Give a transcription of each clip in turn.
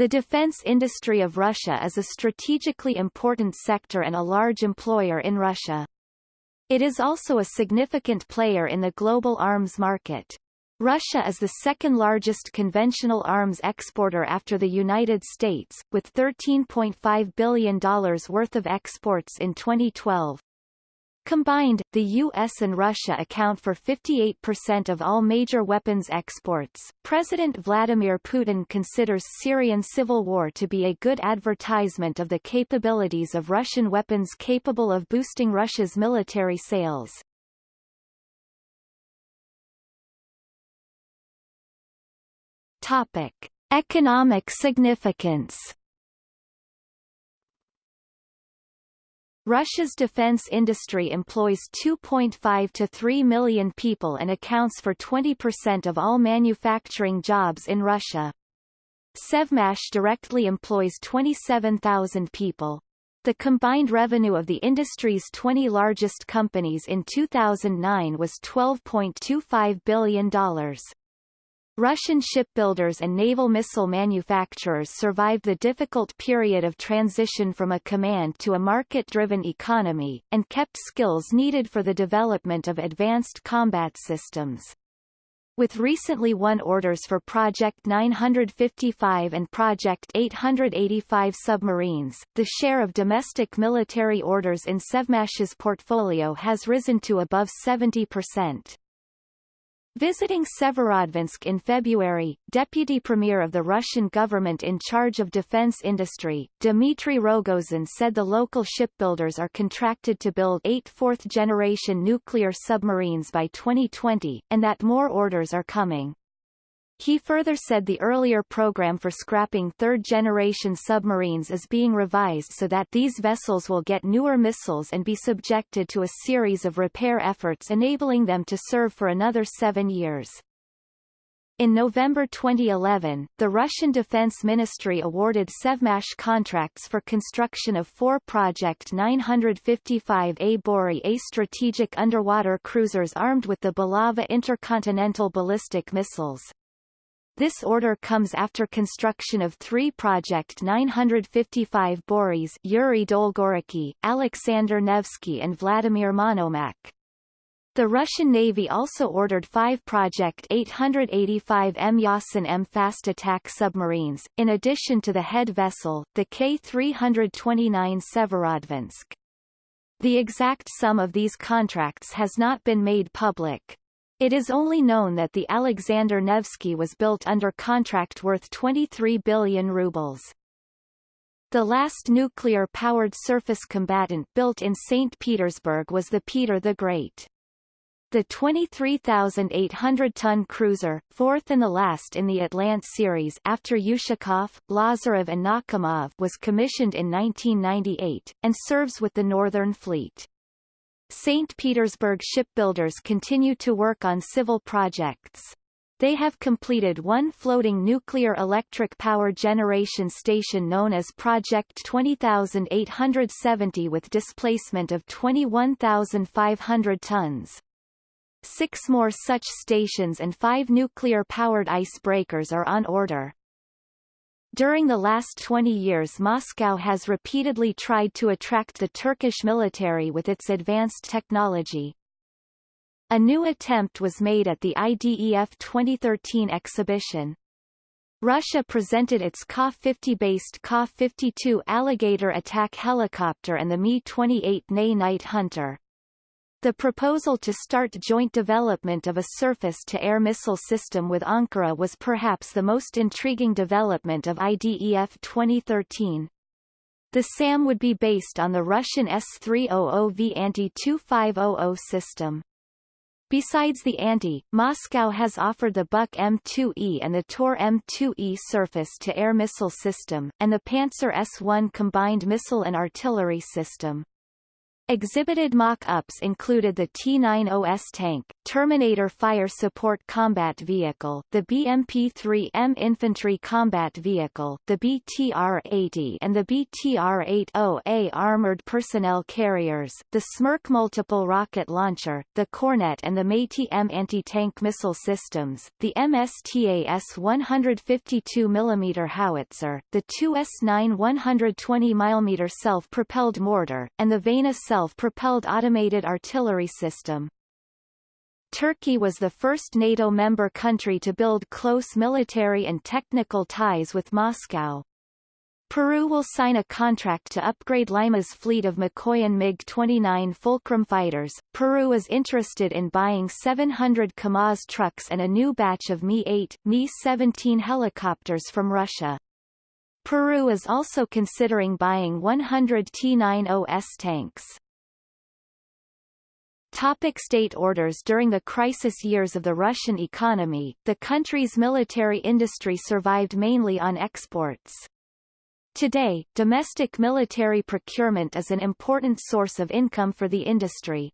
The defense industry of Russia is a strategically important sector and a large employer in Russia. It is also a significant player in the global arms market. Russia is the second largest conventional arms exporter after the United States, with $13.5 billion worth of exports in 2012. Combined, the U.S. and Russia account for 58% of all major weapons exports. President Vladimir Putin considers Syrian civil war to be a good advertisement of the capabilities of Russian weapons capable of boosting Russia's military sales. Topic: Economic significance. Russia's defense industry employs 2.5 to 3 million people and accounts for 20% of all manufacturing jobs in Russia. Sevmash directly employs 27,000 people. The combined revenue of the industry's 20 largest companies in 2009 was $12.25 billion. Russian shipbuilders and naval missile manufacturers survived the difficult period of transition from a command to a market-driven economy, and kept skills needed for the development of advanced combat systems. With recently won orders for Project 955 and Project 885 submarines, the share of domestic military orders in Sevmash's portfolio has risen to above 70%. Visiting Severodvinsk in February, Deputy Premier of the Russian government in charge of defense industry, Dmitry Rogozin said the local shipbuilders are contracted to build eight fourth-generation nuclear submarines by 2020, and that more orders are coming. He further said the earlier program for scrapping third-generation submarines is being revised so that these vessels will get newer missiles and be subjected to a series of repair efforts enabling them to serve for another seven years. In November 2011, the Russian Defense Ministry awarded Sevmash contracts for construction of four Project 955A Borei-A strategic underwater cruisers armed with the Bulava intercontinental ballistic missiles. This order comes after construction of three Project 955 Boreis Yuri Dolgoruki, Alexander Nevsky and Vladimir Monomakh. The Russian Navy also ordered five Project 885 M Yasen M fast attack submarines, in addition to the head vessel, the K-329 Severodvinsk. The exact sum of these contracts has not been made public. It is only known that the Alexander Nevsky was built under contract worth 23 billion rubles. The last nuclear-powered surface combatant built in St. Petersburg was the Peter the Great. The 23,800-ton cruiser, fourth and the last in the Atlant series after Ushakov, Lazarev and Nakhimov was commissioned in 1998, and serves with the Northern Fleet. St. Petersburg shipbuilders continue to work on civil projects. They have completed one floating nuclear electric power generation station known as Project 20870 with displacement of 21,500 tons. Six more such stations and five nuclear-powered icebreakers are on order. During the last 20 years Moscow has repeatedly tried to attract the Turkish military with its advanced technology. A new attempt was made at the IDEF 2013 exhibition. Russia presented its Ka-50-based Ka-52 Alligator attack helicopter and the Mi-28 NA Night Hunter. The proposal to start joint development of a surface-to-air missile system with Ankara was perhaps the most intriguing development of IDEF 2013. The SAM would be based on the Russian S-300V Antey-2500 system. Besides the Antey, Moscow has offered the Buk M2E and the Tor M2E surface-to-air missile system, and the Pantsir S-1 combined missile and artillery system. Exhibited mock-ups included the T-90S tank, Terminator Fire Support Combat Vehicle, the BMP-3M Infantry Combat Vehicle, the BTR-80 and the BTR-80A Armored Personnel Carriers, the Smerch Multiple Rocket Launcher, the Kornet and the Metis-M Anti-Tank Missile Systems, the Msta-S 152 mm Howitzer, the 2S9 120 mm self-propelled mortar, and the Vena self-propelled automated artillery system. Turkey was the first NATO member country to build close military and technical ties with Moscow. Peru will sign a contract to upgrade Lima's fleet of Mikoyan MiG-29 Fulcrum fighters. Peru is interested in buying 700 KAMAZ trucks and a new batch of Mi-8, Mi-17 helicopters from Russia. Peru is also considering buying 100 T-90S tanks. Topic state orders During the crisis years of the Russian economy, the country's military industry survived mainly on exports. Today, domestic military procurement is an important source of income for the industry.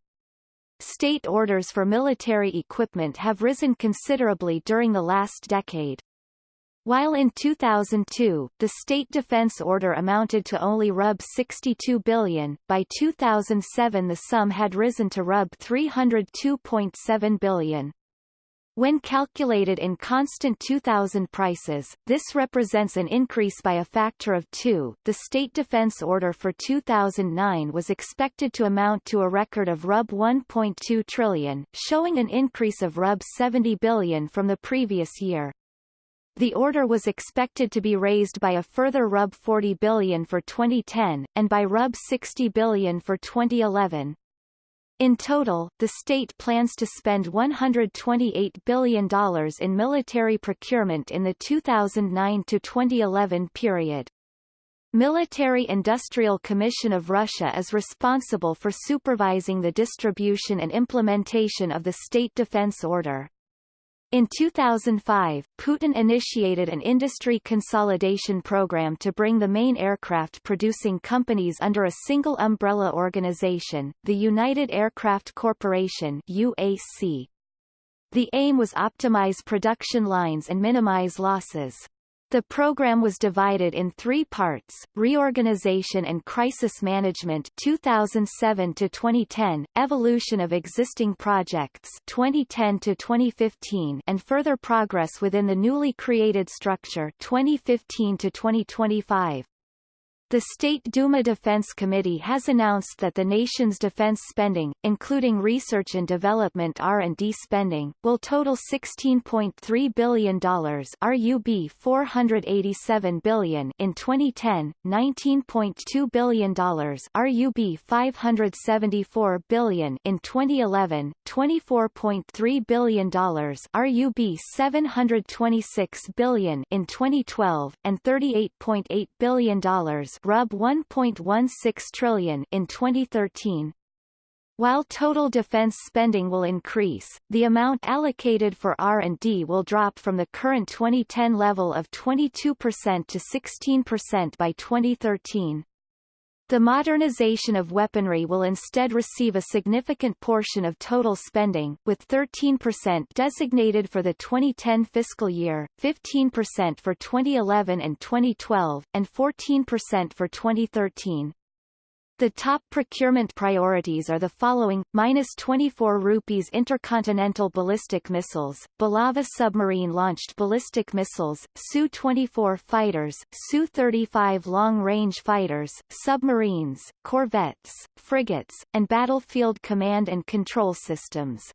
State orders for military equipment have risen considerably during the last decade. While in 2002, the state defense order amounted to only Rub 62 billion, by 2007 the sum had risen to Rub 302.7 billion. When calculated in constant 2000 prices, this represents an increase by a factor of 2. The state defense order for 2009 was expected to amount to a record of Rub 1.2 trillion, showing an increase of Rub 70 billion from the previous year. The order was expected to be raised by a further Rub 40 billion for 2010, and by Rub 60 billion for 2011. In total, the state plans to spend $128 billion in military procurement in the 2009-2011 period. Military Industrial Commission of Russia is responsible for supervising the distribution and implementation of the State Defense Order. In 2005, Putin initiated an industry consolidation program to bring the main aircraft-producing companies under a single umbrella organization, the United Aircraft Corporation UAC. The aim was to optimize production lines and minimize losses. The program was divided in three parts, Reorganization and Crisis Management 2007 to 2010, Evolution of Existing Projects 2010 to 2015 and further progress within the newly created structure 2015 to 2025. The State Duma Defense Committee has announced that the nation's defense spending, including research and development R&D spending, will total $16.3 billion RUB 487 billion in 2010, $19.2 billion RUB 574 billion in 2011, $24.3 billion RUB 726 billion in 2012, and $38.8 billion Rub 1.16 trillion in 2013. While total defense spending will increase, the amount allocated for R&D will drop from the current 2010 level of 22% to 16% by 2013. The modernization of weaponry will instead receive a significant portion of total spending, with 13% designated for the 2010 fiscal year, 15% for 2011 and 2012, and 14% for 2013. The top procurement priorities are the following, minus 24 rupees intercontinental ballistic missiles, Bulava submarine-launched ballistic missiles, Su-24 fighters, Su-35 long-range fighters, submarines, corvettes, frigates, and battlefield command and control systems.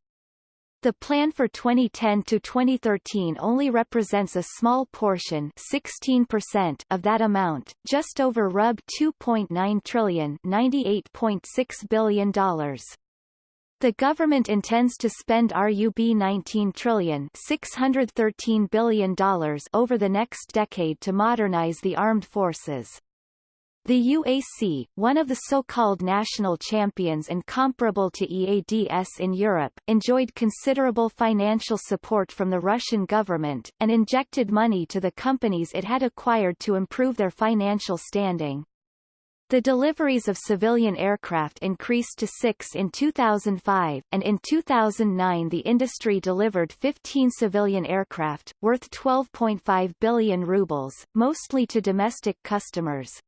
The plan for 2010 to 2013 only represents a small portion 16% of that amount, just over Rub 2.9 trillion $98.6 billion. The government intends to spend RUB 19 trillion $613 billion over the next decade to modernize the armed forces. The UAC, one of the so-called national champions and comparable to EADS in Europe, enjoyed considerable financial support from the Russian government, and injected money to the companies it had acquired to improve their financial standing. The deliveries of civilian aircraft increased to six in 2005, and in 2009 the industry delivered 15 civilian aircraft, worth 12.5 billion rubles, mostly to domestic customers.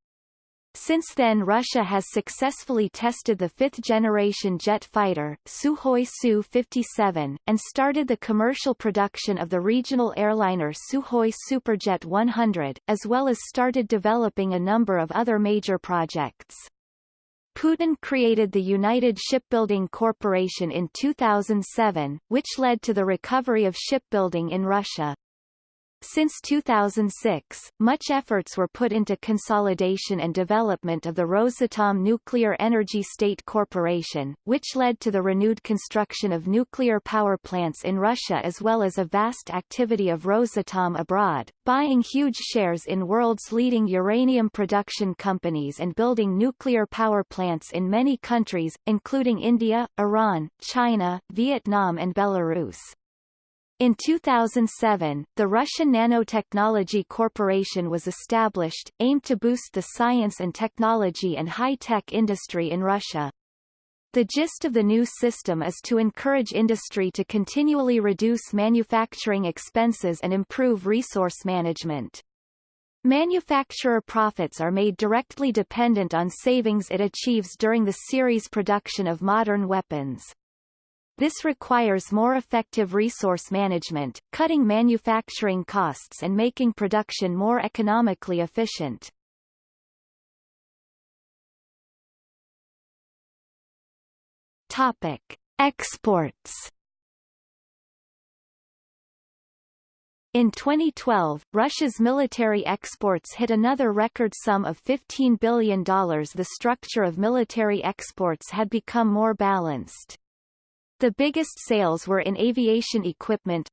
Since then Russia has successfully tested the fifth-generation jet fighter, Sukhoi Su-57, and started the commercial production of the regional airliner Sukhoi Superjet 100, as well as started developing a number of other major projects. Putin created the United Shipbuilding Corporation in 2007, which led to the recovery of shipbuilding in Russia. Since 2006, much efforts were put into consolidation and development of the Rosatom Nuclear Energy State Corporation, which led to the renewed construction of nuclear power plants in Russia as well as a vast activity of Rosatom abroad, buying huge shares in world's leading uranium production companies and building nuclear power plants in many countries, including India, Iran, China, Vietnam and Belarus. In 2007, the Russian Nanotechnology Corporation was established, aimed to boost the science and technology and high-tech industry in Russia. The gist of the new system is to encourage industry to continually reduce manufacturing expenses and improve resource management. Manufacturer profits are made directly dependent on savings it achieves during the series production of modern weapons. This requires more effective resource management, cutting manufacturing costs and making production more economically efficient. Topic: Exports. In 2012, Russia's military exports hit another record sum of $15 billion. The structure of military exports had become more balanced. The biggest sales were in aviation equipment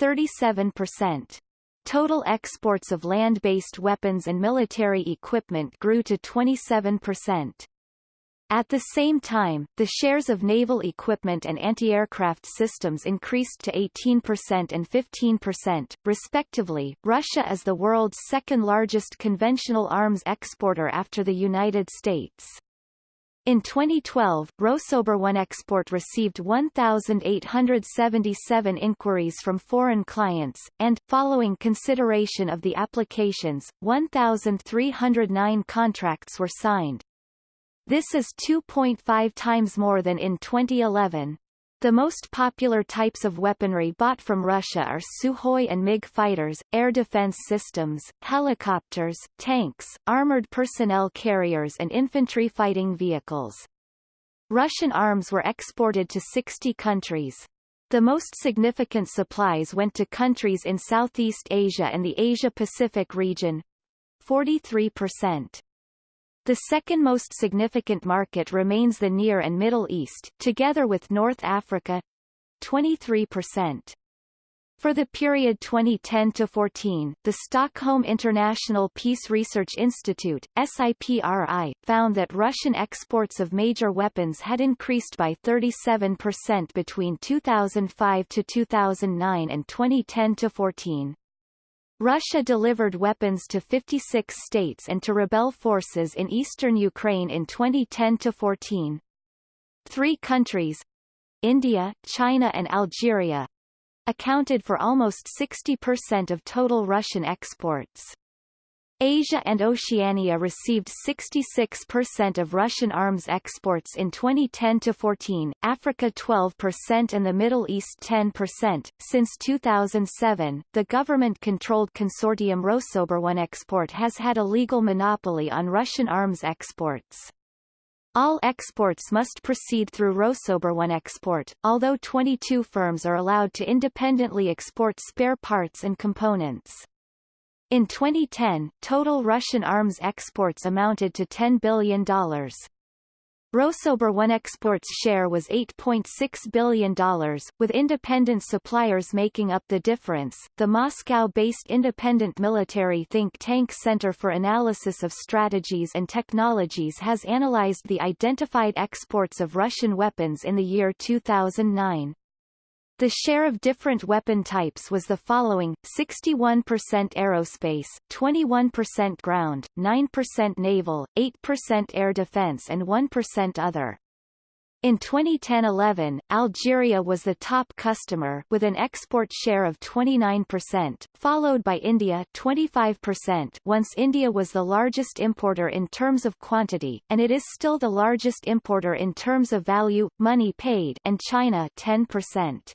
37%. Total exports of land-based weapons and military equipment grew to 27%. At the same time, the shares of naval equipment and anti-aircraft systems increased to 18% and 15%, respectively. Russia is the world's second largest conventional arms exporter after the United States. In 2012, Rosoboronexport received 1,877 inquiries from foreign clients, and, following consideration of the applications, 1,309 contracts were signed. This is 2.5 times more than in 2011. The most popular types of weaponry bought from Russia are Sukhoi and MiG fighters, air defense systems, helicopters, tanks, armored personnel carriers and infantry fighting vehicles. Russian arms were exported to 60 countries. The most significant supplies went to countries in Southeast Asia and the Asia-Pacific region 43%. The second most significant market remains the Near and Middle East, together with North Africa 23%. For the period 2010-14, the Stockholm International Peace Research Institute SIPRI, found that Russian exports of major weapons had increased by 37% between 2005 to 2009 and 2010 to 14. Russia delivered weapons to 56 states and to rebel forces in eastern Ukraine in 2010-14. Three countries India, China and Algeria accounted for almost 60% of total Russian exports. Asia and Oceania received 66% of Russian arms exports in 2010-14, Africa 12% and the Middle East 10%. Since 2007, the government-controlled consortium Rosoboronexport has had a legal monopoly on Russian arms exports. All exports must proceed through Rosoboronexport, although 22 firms are allowed to independently export spare parts and components. In 2010, total Russian arms exports amounted to $10 billion. Rosoboronexport's share was $8.6 billion, with independent suppliers making up the difference. The Moscow-based independent military think tank Center for Analysis of Strategies and Technologies has analyzed the identified exports of Russian weapons in the year 2009. The share of different weapon types was the following, 61% aerospace, 21% ground, 9% naval, 8% air defense and 1% other. In 2010-11, Algeria was the top customer with an export share of 29%, followed by India 25% once India was the largest importer in terms of quantity, and it is still the largest importer in terms of value, money paid and China 10%.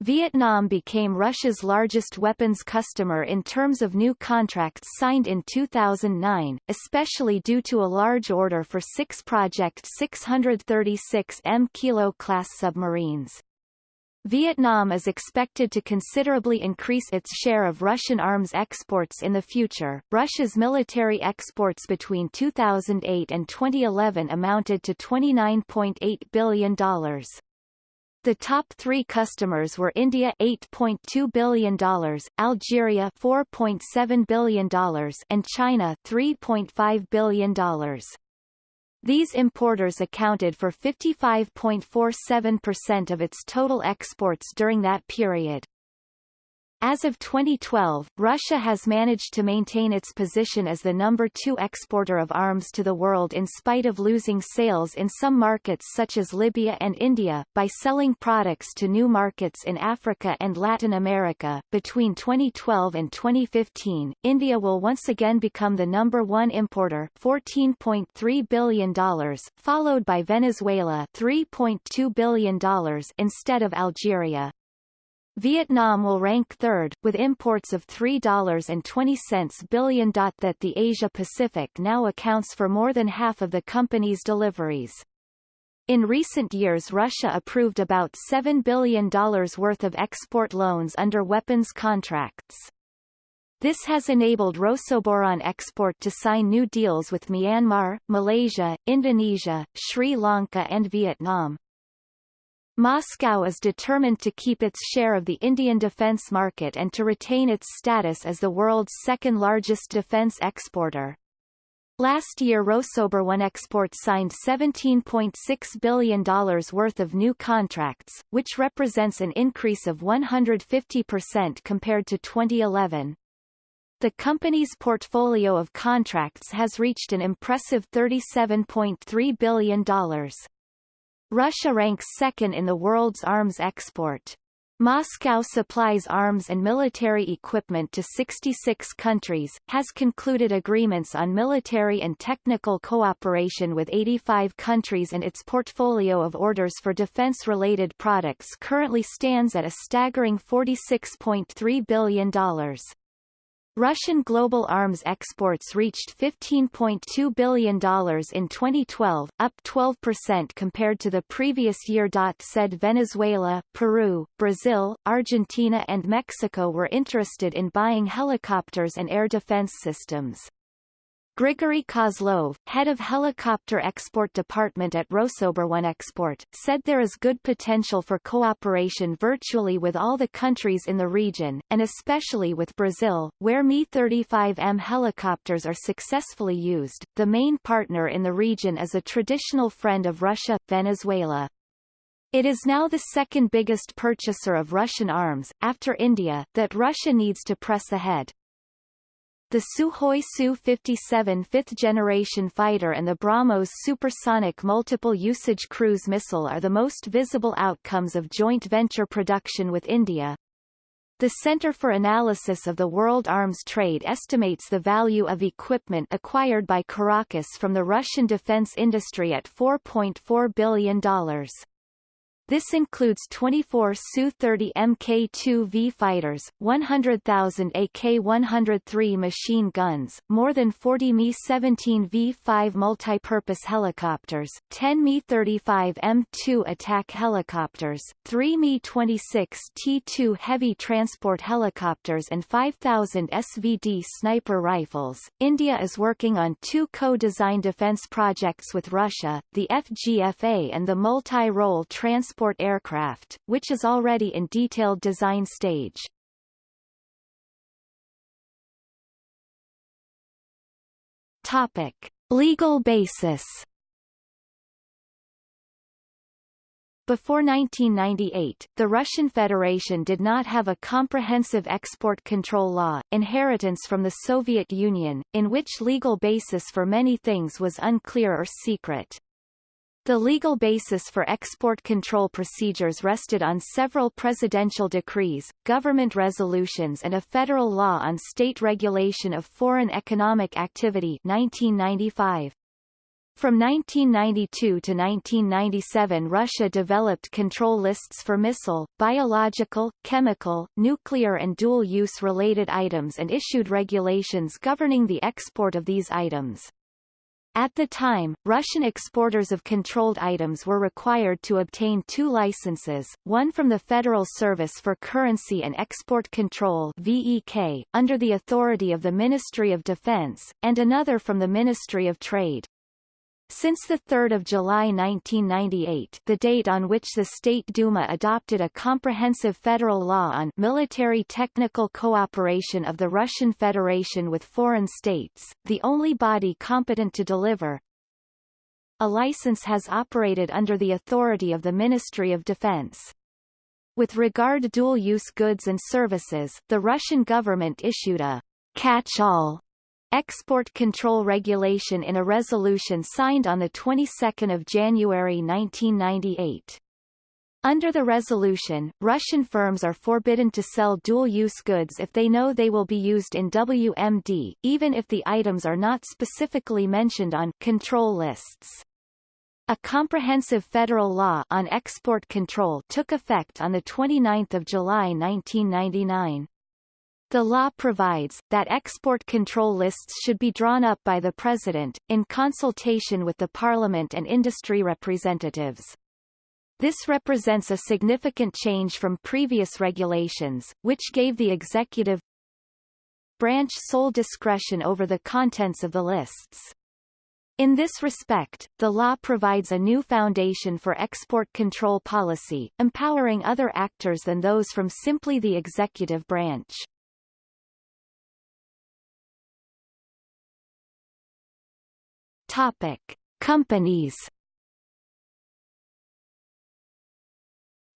Vietnam became Russia's largest weapons customer in terms of new contracts signed in 2009, especially due to a large order for six Project 636 M Kilo class submarines. Vietnam is expected to considerably increase its share of Russian arms exports in the future. Russia's military exports between 2008 and 2011 amounted to $29.8 billion. The top three customers were India $8.2 billion, Algeria $4.7 billion and China $3.5 billion. These importers accounted for 55.47% of its total exports during that period. As of 2012, Russia has managed to maintain its position as the number two exporter of arms to the world in spite of losing sales in some markets such as Libya and India, by selling products to new markets in Africa and Latin America. Between 2012 and 2015, India will once again become the number one importer $14.3 billion, followed by Venezuela $3.2 billion instead of Algeria. Vietnam will rank third, with imports of $3.20 billion. That the Asia-Pacific now accounts for more than half of the company's deliveries. In recent years Russia approved about $7 billion worth of export loans under weapons contracts. This has enabled Rosoboronexport to sign new deals with Myanmar, Malaysia, Indonesia, Sri Lanka and Vietnam. Moscow is determined to keep its share of the Indian defence market and to retain its status as the world's second-largest defence exporter. Last year Rosoboronexport signed $17.6 billion worth of new contracts, which represents an increase of 150% compared to 2011. The company's portfolio of contracts has reached an impressive $37.3 billion. Russia ranks second in the world's arms export. Moscow supplies arms and military equipment to 66 countries, has concluded agreements on military and technical cooperation with 85 countries and its portfolio of orders for defense-related products currently stands at a staggering $46.3 billion. Russian global arms exports reached $15.2 billion in 2012, up 12% compared to the previous year. Said Venezuela, Peru, Brazil, Argentina and Mexico were interested in buying helicopters and air defense systems. Grigory Kozlov, head of helicopter export department at Rosoboronexport, said there is good potential for cooperation virtually with all the countries in the region, and especially with Brazil, where Mi-35M helicopters are successfully used. The main partner in the region is a traditional friend of Russia, Venezuela. It is now the second biggest purchaser of Russian arms, after India, that Russia needs to press ahead. The Sukhoi Su-57 fifth-generation fighter and the BrahMos supersonic multiple-usage cruise missile are the most visible outcomes of joint venture production with India. The Center for Analysis of the World Arms Trade estimates the value of equipment acquired by Caracas from the Russian defense industry at $4.4 billion. This includes 24 Su-30 Mk-2V fighters, 100,000 AK-103 machine guns, more than 40 Mi-17 V-5 multipurpose helicopters, 10 Mi-35 M2 attack helicopters, 3 Mi-26 T2 heavy transport helicopters and 5,000 SVD sniper rifles. India is working on two co-designed defense projects with Russia, the FGFA and the multi-role transport transport aircraft, which is already in detailed design stage. Topic. Legal basis Before 1998, the Russian Federation did not have a comprehensive export control law, inheritance from the Soviet Union, in which legal basis for many things was unclear or secret. The legal basis for export control procedures rested on several presidential decrees, government resolutions and a federal law on state regulation of foreign economic activity 1995. From 1992 to 1997 Russia developed control lists for missile, biological, chemical, nuclear and dual-use related items and issued regulations governing the export of these items. At the time, Russian exporters of controlled items were required to obtain two licenses, one from the Federal Service for Currency and Export Control VEK, under the authority of the Ministry of Defense, and another from the Ministry of Trade. Since 3 July 1998 the date on which the State Duma adopted a comprehensive federal law on military technical cooperation of the Russian Federation with foreign states, the only body competent to deliver a license has operated under the authority of the Ministry of Defense. With regard to dual-use goods and services, the Russian government issued a catch-all export control regulation in a resolution signed on the 22nd of January 1998. Under the resolution, Russian firms are forbidden to sell dual-use goods if they know they will be used in WMD, even if the items are not specifically mentioned on control lists. A comprehensive federal law on export control took effect on 29 July 1999. The law provides, that export control lists should be drawn up by the President, in consultation with the Parliament and industry representatives. This represents a significant change from previous regulations, which gave the executive branch sole discretion over the contents of the lists. In this respect, the law provides a new foundation for export control policy, empowering other actors than those from simply the executive branch. Topic: Companies.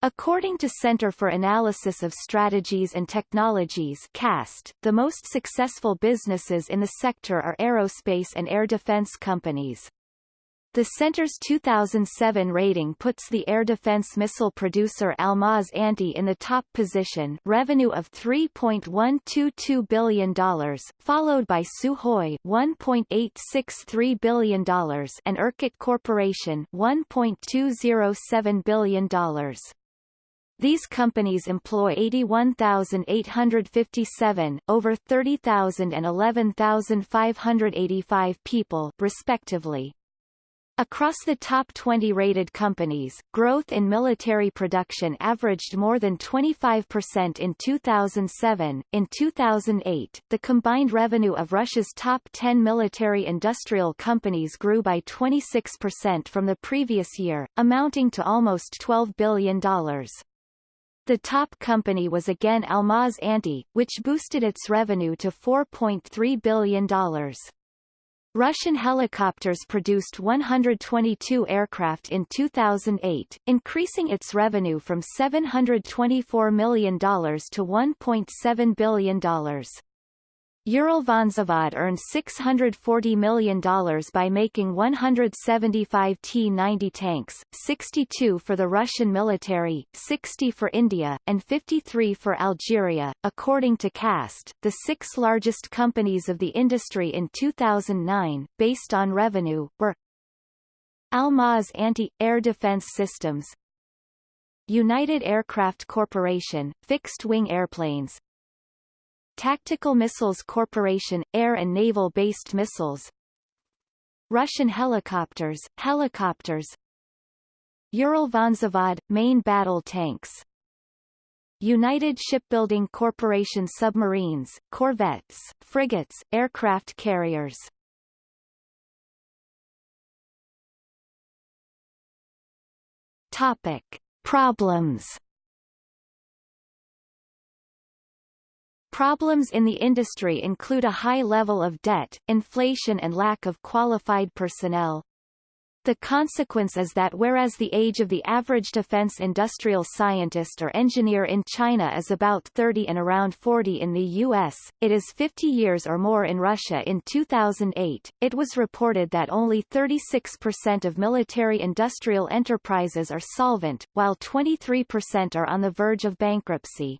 According to Center for Analysis of Strategies and Technologies CAST, the most successful businesses in the sector are aerospace and air defense companies. The center's 2007 rating puts the air defense missile producer Almaz Antey in the top position revenue of $3.122 billion, followed by Sukhoi $1.863 billion and Irkut Corporation $1.207 billion. These companies employ 81,857, over 30,000 and 11,585 people respectively. Across the top 20 rated companies, growth in military production averaged more than 25% in 2007. In 2008, the combined revenue of Russia's top 10 military industrial companies grew by 26% from the previous year, amounting to almost $12 billion. The top company was again Almaz Antey, which boosted its revenue to $4.3 billion. Russian helicopters produced 122 aircraft in 2008, increasing its revenue from $724 million to $1.7 billion. Uralvagonzavod earned $640 million by making 175 T-90 tanks, 62 for the Russian military, 60 for India, and 53 for Algeria. According to CAST, the six largest companies of the industry in 2009, based on revenue, were Almaz Antey Air Defense Systems United Aircraft Corporation, fixed-wing airplanes, Tactical Missiles Corporation, air and naval-based missiles. Russian helicopters, helicopters. Uralvagonzavod, main battle tanks. United Shipbuilding Corporation submarines, corvettes, frigates, aircraft carriers. Topic. Problems Problems in the industry include a high level of debt, inflation and lack of qualified personnel. The consequence is that whereas the age of the average defense industrial scientist or engineer in China is about 30 and around 40 in the U.S., it is 50 years or more in Russia in 2008. It was reported that only 36% of military industrial enterprises are solvent, while 23% are on the verge of bankruptcy.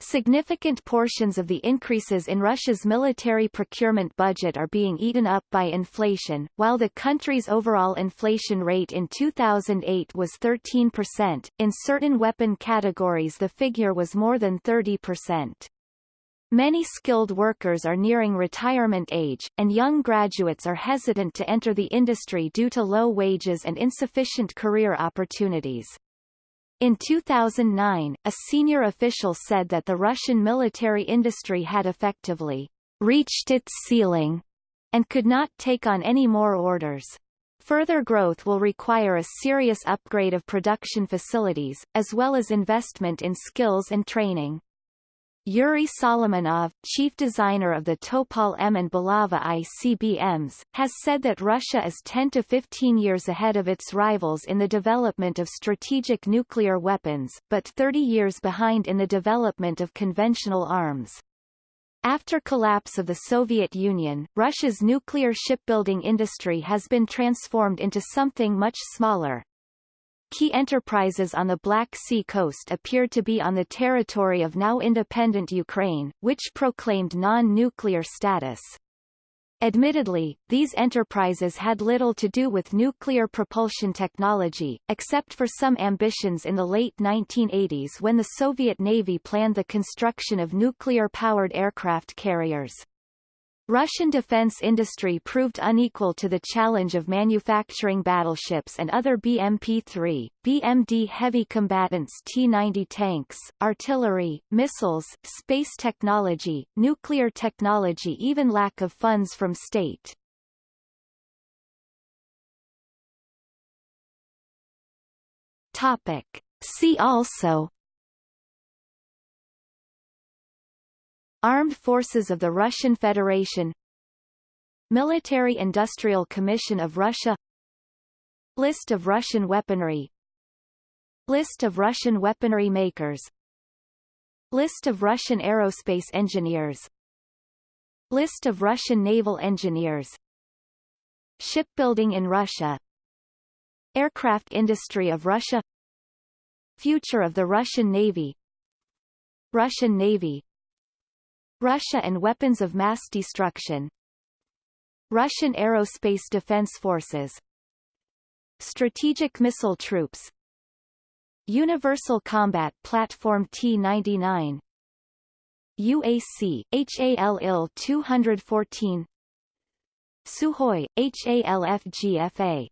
Significant portions of the increases in Russia's military procurement budget are being eaten up by inflation, while the country's overall inflation rate in 2008 was 13%, in certain weapon categories the figure was more than 30%. Many skilled workers are nearing retirement age, and young graduates are hesitant to enter the industry due to low wages and insufficient career opportunities. In 2009, a senior official said that the Russian military industry had effectively reached its ceiling and could not take on any more orders. Further growth will require a serious upgrade of production facilities, as well as investment in skills and training. Yuri Solomonov, chief designer of the Topol M and Bulava ICBMs, has said that Russia is 10 to 15 years ahead of its rivals in the development of strategic nuclear weapons, but 30 years behind in the development of conventional arms. After collapse of the Soviet Union, Russia's nuclear shipbuilding industry has been transformed into something much smaller, Key enterprises on the Black Sea coast appeared to be on the territory of now independent Ukraine, which proclaimed non-nuclear status. Admittedly, these enterprises had little to do with nuclear propulsion technology, except for some ambitions in the late 1980s when the Soviet Navy planned the construction of nuclear-powered aircraft carriers. Russian defense industry proved unequal to the challenge of manufacturing battleships and other BMP-3, BMD heavy combatants T-90 tanks, artillery, missiles, space technology, nuclear technology even lack of funds from state. Topic. See also Armed Forces of the Russian Federation Military-Industrial Commission of Russia List of Russian weaponry List of Russian weaponry makers List of Russian aerospace engineers List of Russian naval engineers Shipbuilding in Russia Aircraft industry of Russia Future of the Russian Navy Russian Navy Russia and weapons of mass destruction. Russian Aerospace Defense Forces. Strategic Missile Troops. Universal Combat Platform T-99 UAC, HAL IL 214 Sukhoi, HALFGFA